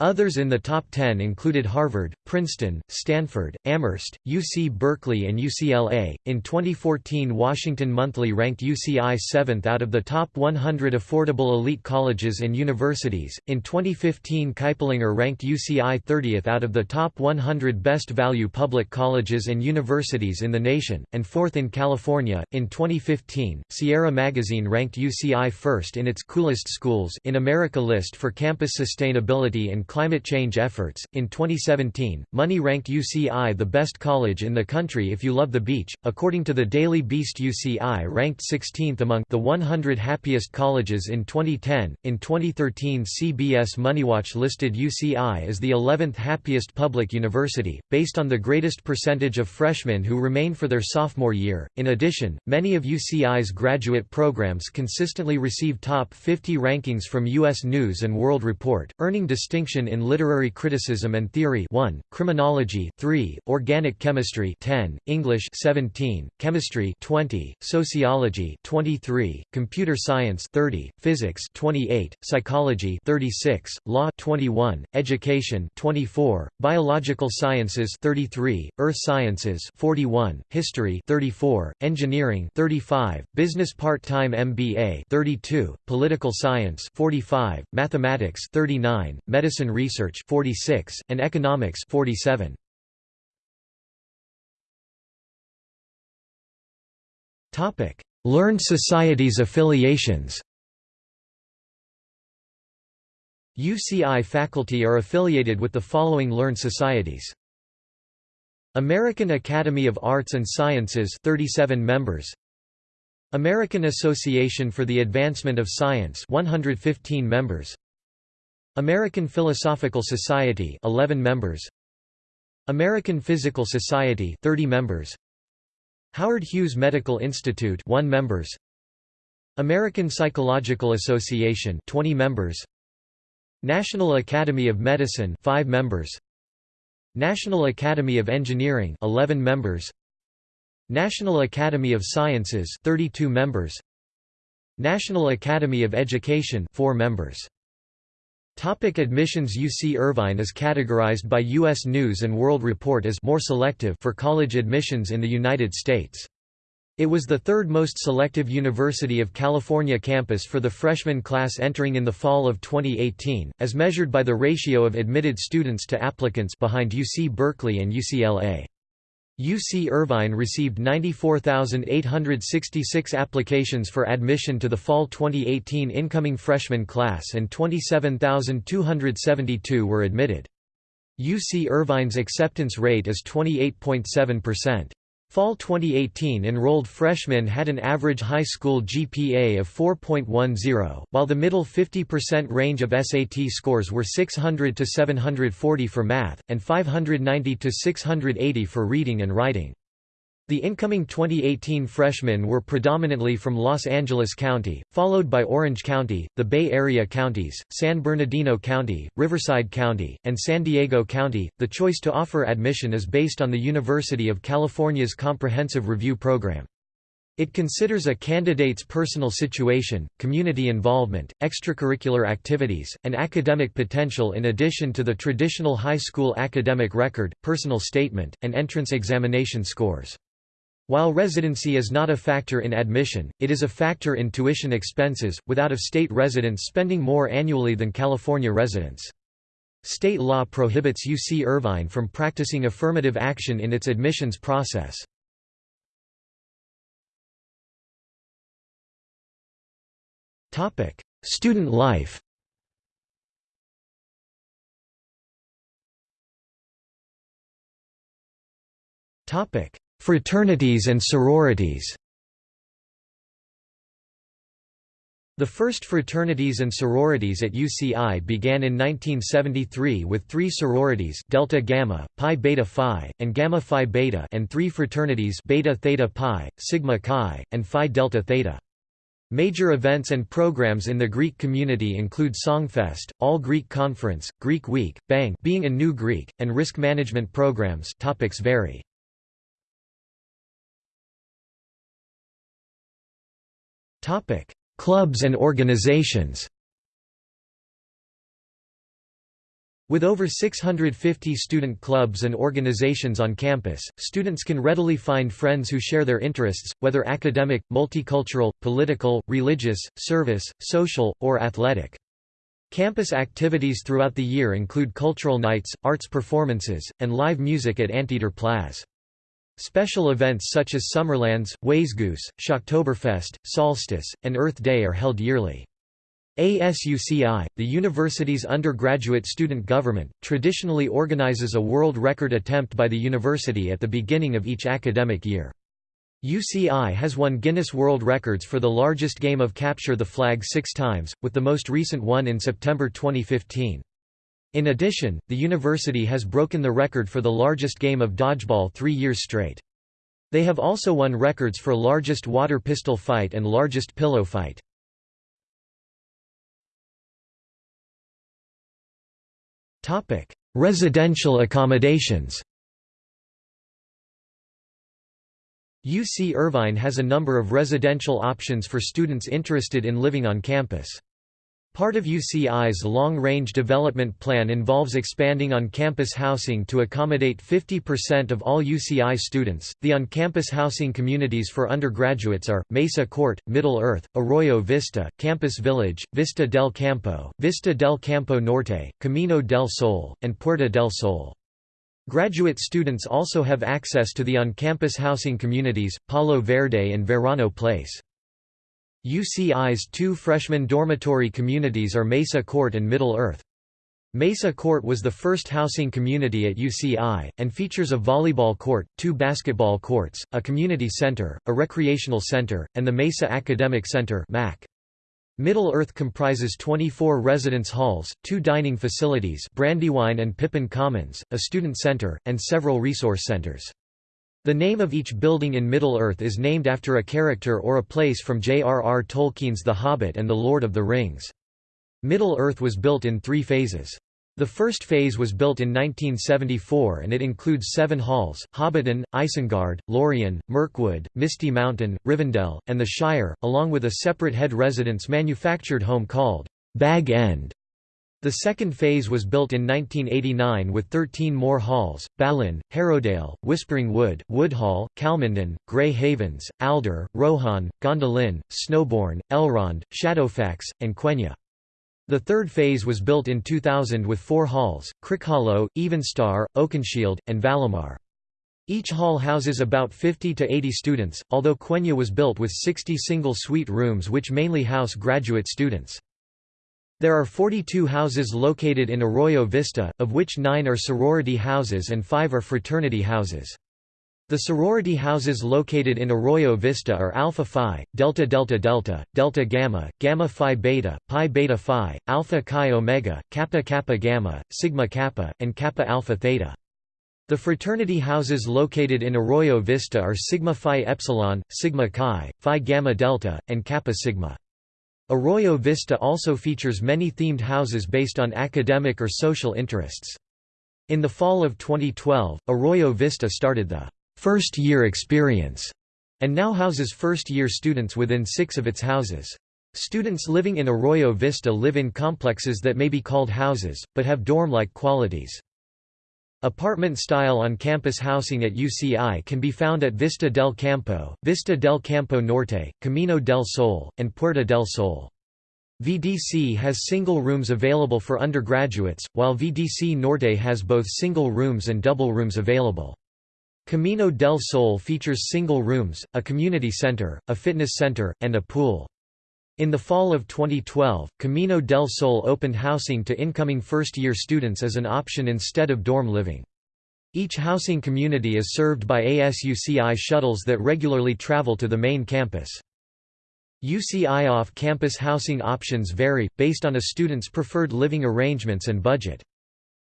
Others in the top 10 included Harvard, Princeton, Stanford, Amherst, UC Berkeley, and UCLA. In 2014, Washington Monthly ranked UCI 7th out of the top 100 affordable elite colleges and universities. In 2015, Kiplinger ranked UCI 30th out of the top 100 best value public colleges and universities in the nation, and 4th in California. In 2015, Sierra Magazine ranked UCI first in its Coolest Schools in America list for campus sustainability and climate change efforts. In 2017, Money ranked UCI the best college in the country if you love the beach. According to the Daily Beast, UCI ranked 16th among the 100 happiest colleges in 2010. In 2013, CBS MoneyWatch listed UCI as the 11th happiest public university, based on the greatest percentage of freshmen who remain for their sophomore year. In addition, many of UCI's graduate programs consistently receive top 50 rankings from U.S. News and World Report, earning distinction in Literary Criticism and Theory 1, Criminology 3, Organic Chemistry 10, English 17, Chemistry 20, Sociology 23, Computer Science 30, Physics 28, Psychology 36, Law 21, Education 24, Biological Sciences 33, Earth Sciences 41, History 34, Engineering 35, Business Part-Time MBA 32, Political Science 45, Mathematics 39, Medicine Medicine Research 46, and Economics 47. Topic: Learned Societies affiliations. UCI faculty are affiliated with the following learned societies. American Academy of Arts and Sciences 37 members American Association for the Advancement of Science 115 members American Philosophical Society 11 members. American Physical Society 30 members. Howard Hughes Medical Institute 1 members. American Psychological Association 20 members. National Academy of Medicine 5 members. National Academy of Engineering 11 members. National Academy of Sciences 32 members. National Academy of Education 4 members Topic admissions UC Irvine is categorized by U.S. News & World Report as more selective for college admissions in the United States. It was the third most selective University of California campus for the freshman class entering in the fall of 2018, as measured by the ratio of admitted students to applicants behind UC Berkeley and UCLA. UC Irvine received 94,866 applications for admission to the fall 2018 incoming freshman class and 27,272 were admitted. UC Irvine's acceptance rate is 28.7%. Fall 2018 enrolled freshmen had an average high school GPA of 4.10, while the middle 50% range of SAT scores were 600 to 740 for math, and 590 to 680 for reading and writing. The incoming 2018 freshmen were predominantly from Los Angeles County, followed by Orange County, the Bay Area counties, San Bernardino County, Riverside County, and San Diego County. The choice to offer admission is based on the University of California's Comprehensive Review Program. It considers a candidate's personal situation, community involvement, extracurricular activities, and academic potential in addition to the traditional high school academic record, personal statement, and entrance examination scores. While residency is not a factor in admission, it is a factor in tuition expenses, with out-of-state residents spending more annually than California residents. State law prohibits UC Irvine from practicing affirmative action in its admissions process. Student life Topic: Fraternities and sororities The first fraternities and sororities at UCI began in 1973 with three sororities Delta Gamma, Pi Beta Phi, and Gamma Phi Beta and three fraternities Beta Theta Pi, Sigma Chi, and Phi Delta Theta. Major events and programs in the Greek community include Songfest, All Greek Conference, Greek Week, Bang being a new Greek, and risk management programs topics vary. Topic: Clubs and organizations. With over 650 student clubs and organizations on campus, students can readily find friends who share their interests, whether academic, multicultural, political, religious, service, social, or athletic. Campus activities throughout the year include cultural nights, arts performances, and live music at Anteater Plaz. Special events such as Summerlands, Wayzgoose, Shocktoberfest, Solstice, and Earth Day are held yearly. ASUCI, the university's undergraduate student government, traditionally organizes a world record attempt by the university at the beginning of each academic year. UCI has won Guinness World Records for the largest game of Capture the Flag six times, with the most recent one in September 2015. In addition, the university has broken the record for the largest game of dodgeball three years straight. They have also won records for largest water pistol fight and largest pillow fight. Residential accommodations. UC Irvine has a number of residential options for students interested in living on campus. Part of UCI's long-range development plan involves expanding on-campus housing to accommodate 50% of all UCI students. The on-campus housing communities for undergraduates are Mesa Court, Middle Earth, Arroyo Vista, Campus Village, Vista del Campo, Vista del Campo Norte, Camino del Sol, and Puerta del Sol. Graduate students also have access to the on-campus housing communities, Palo Verde and Verano Place. UCI's two freshman dormitory communities are Mesa Court and Middle Earth. Mesa Court was the first housing community at UCI, and features a volleyball court, two basketball courts, a community center, a recreational center, and the Mesa Academic Center MAC. Middle Earth comprises 24 residence halls, two dining facilities Brandywine and Pippin Commons, a student center, and several resource centers. The name of each building in Middle-earth is named after a character or a place from J.R.R. Tolkien's The Hobbit and The Lord of the Rings. Middle-earth was built in three phases. The first phase was built in 1974 and it includes seven halls, Hobbiton, Isengard, Lorien, Mirkwood, Misty Mountain, Rivendell, and the Shire, along with a separate head residence manufactured home called Bag End. The second phase was built in 1989 with 13 more halls, Balin, Harrowdale, Whispering Wood, Woodhall, Calmindon, Grey Havens, Alder, Rohan, Gondolin, Snowbourn, Elrond, Shadowfax, and Quenya. The third phase was built in 2000 with four halls, Crickhollow, Evenstar, Oakenshield, and Valimar. Each hall houses about 50 to 80 students, although Quenya was built with 60 single suite rooms which mainly house graduate students. There are 42 houses located in Arroyo Vista, of which nine are sorority houses and five are fraternity houses. The sorority houses located in Arroyo Vista are Alpha Phi, Delta Delta Delta, Delta Gamma, Gamma Phi Beta, Pi Beta Phi, Alpha Chi Omega, Kappa Kappa Gamma, Sigma Kappa, and Kappa Alpha Theta. The fraternity houses located in Arroyo Vista are Sigma Phi Epsilon, Sigma Chi, Phi Gamma Delta, and Kappa Sigma. Arroyo Vista also features many themed houses based on academic or social interests. In the fall of 2012, Arroyo Vista started the first year experience and now houses first-year students within six of its houses. Students living in Arroyo Vista live in complexes that may be called houses, but have dorm-like qualities. Apartment-style on-campus housing at UCI can be found at Vista del Campo, Vista del Campo Norte, Camino del Sol, and Puerta del Sol. VDC has single rooms available for undergraduates, while VDC Norte has both single rooms and double rooms available. Camino del Sol features single rooms, a community center, a fitness center, and a pool. In the fall of 2012, Camino del Sol opened housing to incoming first-year students as an option instead of dorm living. Each housing community is served by ASUCI shuttles that regularly travel to the main campus. UCI off-campus housing options vary, based on a student's preferred living arrangements and budget.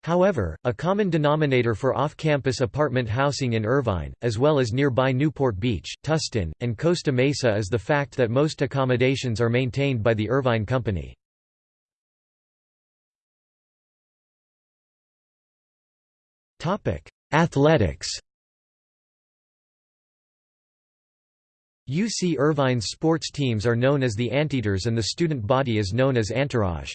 However, a common denominator for off-campus apartment housing in Irvine, as well as nearby Newport Beach, Tustin, and Costa Mesa is the fact that most accommodations are maintained by the Irvine Company. Athletics UC Irvine's sports teams are known as the Anteaters and the student body is known as Entourage.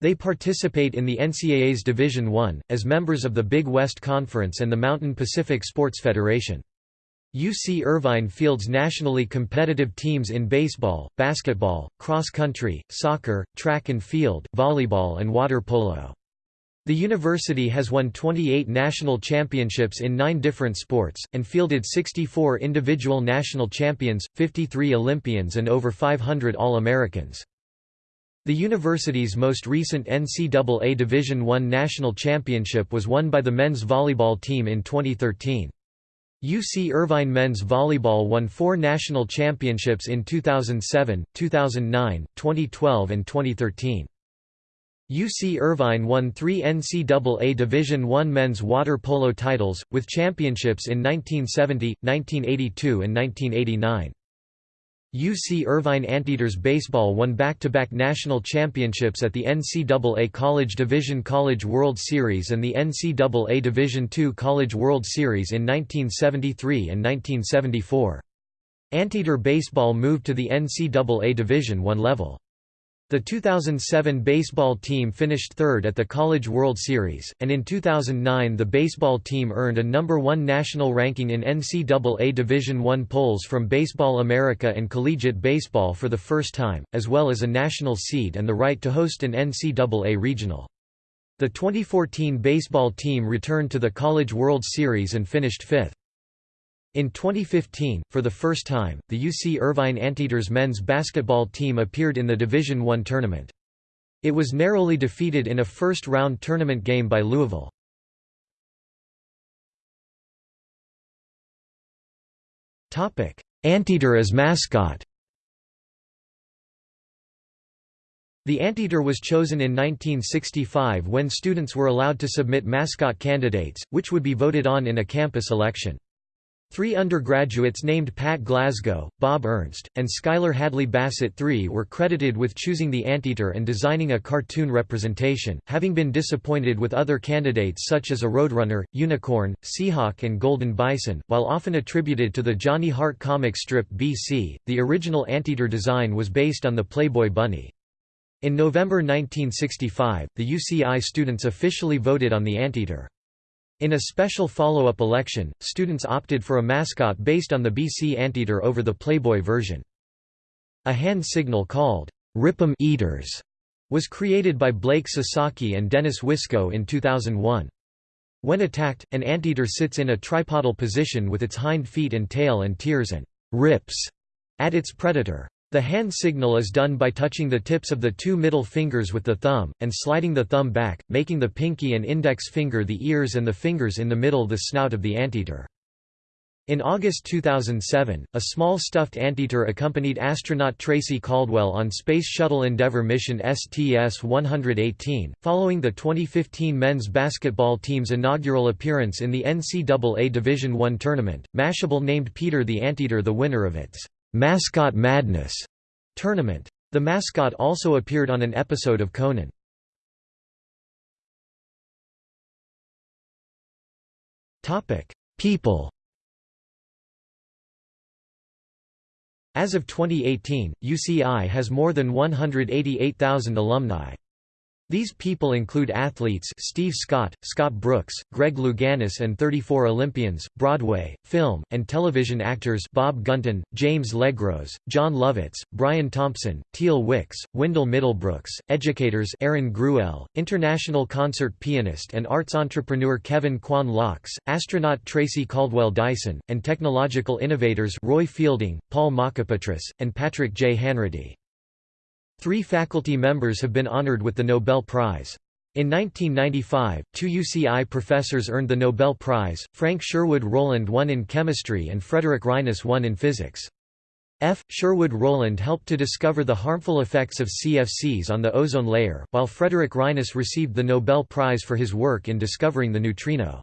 They participate in the NCAA's Division I, as members of the Big West Conference and the Mountain Pacific Sports Federation. UC Irvine fields nationally competitive teams in baseball, basketball, cross country, soccer, track and field, volleyball and water polo. The university has won 28 national championships in nine different sports, and fielded 64 individual national champions, 53 Olympians and over 500 All-Americans. The university's most recent NCAA Division I national championship was won by the men's volleyball team in 2013. UC Irvine men's volleyball won four national championships in 2007, 2009, 2012 and 2013. UC Irvine won three NCAA Division I men's water polo titles, with championships in 1970, 1982 and 1989. UC Irvine Anteaters baseball won back-to-back -back national championships at the NCAA College Division College World Series and the NCAA Division II College World Series in 1973 and 1974. Anteater baseball moved to the NCAA Division I level. The 2007 baseball team finished third at the College World Series, and in 2009 the baseball team earned a number one national ranking in NCAA Division I polls from Baseball America and Collegiate Baseball for the first time, as well as a national seed and the right to host an NCAA regional. The 2014 baseball team returned to the College World Series and finished fifth. In 2015, for the first time, the UC Irvine Anteaters men's basketball team appeared in the Division I tournament. It was narrowly defeated in a first-round tournament game by Louisville. Anteater as mascot The Anteater was chosen in 1965 when students were allowed to submit mascot candidates, which would be voted on in a campus election. Three undergraduates named Pat Glasgow, Bob Ernst, and Schuyler Hadley Bassett III were credited with choosing the anteater and designing a cartoon representation, having been disappointed with other candidates such as a roadrunner, unicorn, seahawk and golden bison. While often attributed to the Johnny Hart comic strip BC, the original anteater design was based on the Playboy bunny. In November 1965, the UCI students officially voted on the anteater. In a special follow-up election, students opted for a mascot based on the BC Anteater over the Playboy version. A hand signal called, "'Rip'em Eaters' was created by Blake Sasaki and Dennis Wisco in 2001. When attacked, an anteater sits in a tripodal position with its hind feet and tail and tears and "'rips' at its predator. The hand signal is done by touching the tips of the two middle fingers with the thumb, and sliding the thumb back, making the pinky and index finger the ears and the fingers in the middle the snout of the anteater. In August 2007, a small stuffed anteater accompanied astronaut Tracy Caldwell on Space Shuttle Endeavour mission STS-118, following the 2015 men's basketball team's inaugural appearance in the NCAA Division I tournament. Mashable named Peter the Anteater the winner of its Mascot Madness tournament. The mascot also appeared on an episode of Conan. Topic: People. As of 2018, UCI has more than 188,000 alumni. These people include athletes Steve Scott, Scott Brooks, Greg Louganis and 34 Olympians, Broadway, film, and television actors Bob Gunton, James Legros, Jon Lovitz, Brian Thompson, Teal Wicks, Wendell Middlebrooks, educators Erin Gruwell, international concert pianist and arts entrepreneur Kevin Kwan Loucks, astronaut Tracy Caldwell Dyson, and technological innovators Roy Fielding, Paul Mockapetris, and Patrick J. Hanratty. Three faculty members have been honored with the Nobel Prize. In 1995, two UCI professors earned the Nobel Prize, Frank Sherwood Rowland won in chemistry and Frederick Reines won in physics. F. Sherwood Rowland helped to discover the harmful effects of CFCs on the ozone layer, while Frederick Reines received the Nobel Prize for his work in discovering the neutrino.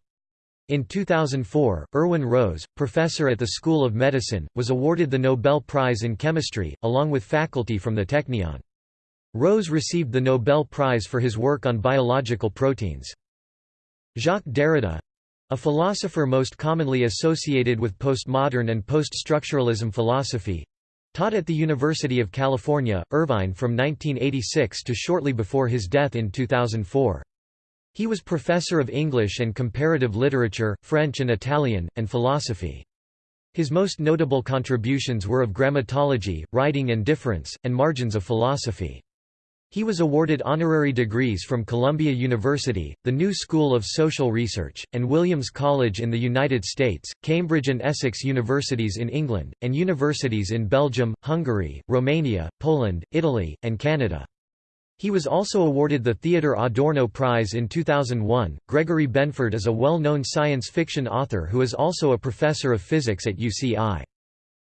In 2004, Irwin Rose, professor at the School of Medicine, was awarded the Nobel Prize in Chemistry, along with faculty from the Technion. Rose received the Nobel Prize for his work on biological proteins. Jacques Derrida—a philosopher most commonly associated with postmodern and post-structuralism philosophy, Taught at the University of California, Irvine from 1986 to shortly before his death in 2004. He was professor of English and comparative literature, French and Italian, and philosophy. His most notable contributions were of grammatology, writing and difference, and margins of philosophy. He was awarded honorary degrees from Columbia University, the New School of Social Research, and Williams College in the United States, Cambridge and Essex Universities in England, and universities in Belgium, Hungary, Romania, Poland, Italy, and Canada. He was also awarded the Theodor Adorno Prize in 2001. Gregory Benford is a well known science fiction author who is also a professor of physics at UCI.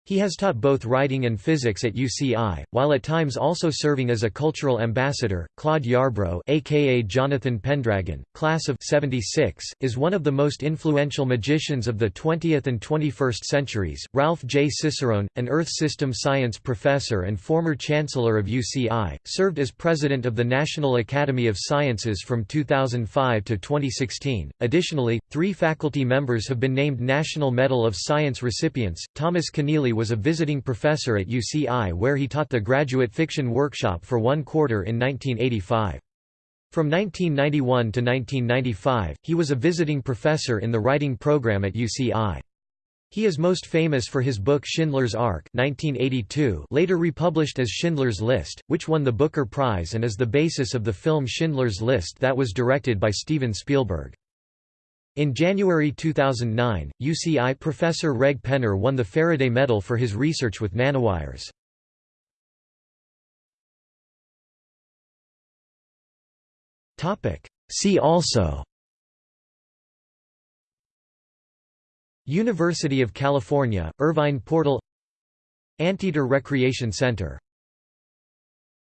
He has taught both writing and physics at UCI, while at times also serving as a cultural ambassador. Claude Yarbrough, aka Jonathan Pendragon, class of 76, is one of the most influential magicians of the 20th and 21st centuries. Ralph J. Cicerone, an Earth System Science professor and former chancellor of UCI, served as president of the National Academy of Sciences from 2005 to 2016. Additionally, three faculty members have been named National Medal of Science recipients. Thomas Keneally was a visiting professor at UCI where he taught the graduate fiction workshop for one quarter in 1985. From 1991 to 1995, he was a visiting professor in the writing program at UCI. He is most famous for his book Schindler's Ark 1982 later republished as Schindler's List, which won the Booker Prize and is the basis of the film Schindler's List that was directed by Steven Spielberg. In January 2009, UCI professor Reg Penner won the Faraday Medal for his research with nanowires. See also University of California, Irvine Portal Anteater Recreation Center